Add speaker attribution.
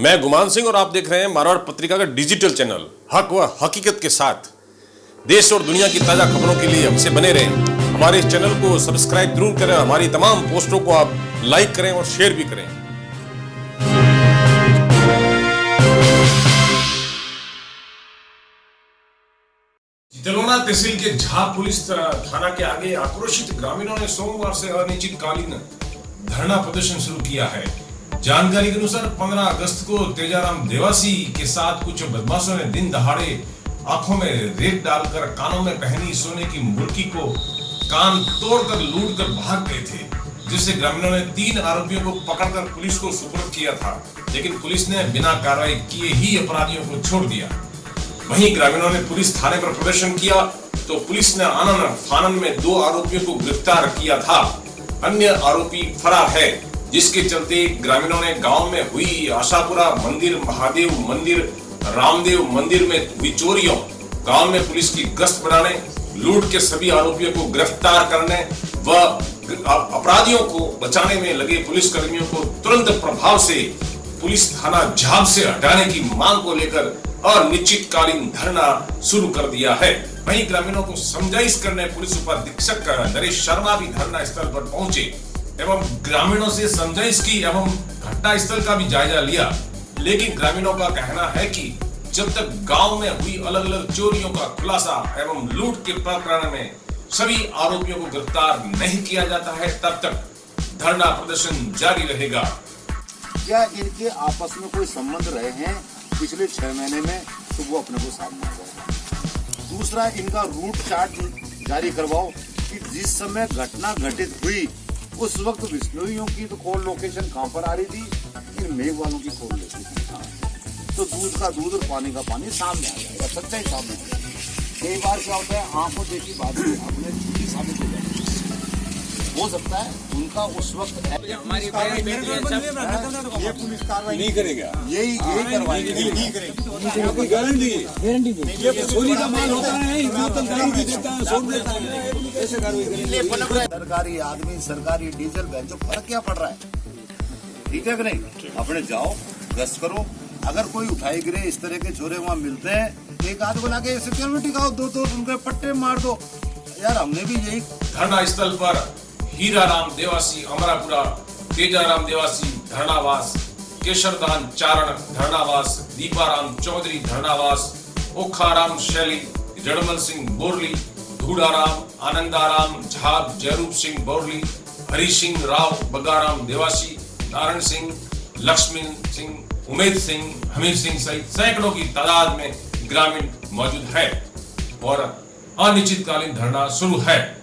Speaker 1: मैं गुमान सिंह और आप देख रहे हैं मारवाड़ पत्रिका का डिजिटल चैनल हक व हकीकत के साथ। देश और दुनिया की ताज़ा खबरों के लिए हमसे बने रहें। हमारे इस चैनल को सब्सक्राइब ज़रूर करें हमारी तमाम पोस्टों को आप लाइक करें और शेयर भी करें। जितलोना तहसील के झा पुलिस थाना के आगे आक्रोशित ग्रामीणों ने सोमवार से अनिश्चितकालीन धरना प्रदर्शन शुरू किया है। जानकारी के अनुसार 15 अगस्त को तेजाराम देवासी के साथ कुछ बदमाशों ने दिन दहाड़े आँखों में रेत डालकर कानों में पहनी सोने की मुर्की को कान तोड़कर लूट कर भाग गए थे, जिससे ग्रामीणों ने तीन आरोपियों को पकड़कर पुलिस को सुपुर्द किया था। लेकिन पुलिस ने बिना कार्रवाई किए ही अपराधियों को छोड़ दिया। वहीं ग्रामीणों ने पुलिस थाने पर प्रदर्शन किया तो पुलिस ने आनंद फानन में दो आरोपियों को गिरफ़्तार किया था। अन्य आरोपी फरार है। जिसके चलते ग्रामीणों ने गाँव में हुई आशापुरा मंदिर, महादेव मंदिर, रामदेव मंदिर में हुई चोरियों, गाँव में पुलिस की गश्त बढ़ाने, लूट के सभी आरोपियों को गिरफ़्तार करने व अपराधियों को बचाने में लगे पुलिस कर्मियों को तुरंत प्रभाव से पुलिस थाना झाब से हटाने की मांग को लेकर अनिश्चितकालीन धरना शुरू कर दिया है। वहीं ग्रामीणों को समझाइश करने पुलिस उपाधीक्षक नरेश शर्मा भी धरना स्थल पर पहुँचे। एवं ग्रामीणों से समझाइश की एवं घटना स्थल का भी जायजा लिया। लेकिन ग्रामीणों का कहना है कि जब तक गाँव में हुई अलग अलग चोरियों का खुलासा एवं लूट के प्रकरण में सभी आरोपियों को गिरफ़्तार नहीं किया जाता है, तब तक धरना प्रदर्शन जारी रहेगा।
Speaker 2: क्या इनके आपस में कोई संबंध रहे हैं? पिछले छह महीने में तो वो अपने को सामने आ दूसरा, इनका रूट चार्ट जारी करवाओ कि जिस समय घटना घटित हुई उस वक्त बिस्नोइयों की तो कॉल लोकेशन कहाँ पर आ रही थी? इन मेघ वालों की कॉल लोकेशन कहाँ तो दूध का दूध और पानी का पानी सामने आ जाएगा सच्चाई सामने आ जाएगा कई बार क्या होता है, आँखों देखी बात अपने हो सकता है उनका उस वक्त
Speaker 3: हमारी
Speaker 2: पुलिस कार्रवाई
Speaker 3: नहीं करेगा।
Speaker 2: यही यही नहीं करेंगे।
Speaker 3: गारंटी गारंटी ये चोरी का माल होता है है सोच देता है ऐसे कार्रवाई
Speaker 2: सरकारी आदमी सरकारी डीजल बेचो फ़र्क क्या पड़ रहा है? ठीक है कि नहीं? अपने जाओ गश्त करो। अगर कोई उठाई गिरे इस तरह के छोरे वहाँ मिलते हैं एक आध बना के सिक्योरिटी का दो तो उनके पट्टे मार दो। यार हमने भी यही
Speaker 1: धरना स्थल पर हीरा राम देवासी, अमरापुरा, तेजाराम देवासी धरनावास केशरदान चारण धरनावास दीपाराम चौधरी धरनावास ओखाराम शैली, जड़मल सिंह बोरली, धूड़ाराम, आनंदाराम झाब जयरूप सिंह बोरली हरि सिंह राव, बगाराम देवासी, नारायण सिंह लक्ष्मी सिंह, उमेद सिंह, हमीर सिंह सहित सैकड़ों की तादाद में ग्रामीण मौजूद है। और अनिश्चितकालीन धरना शुरू है।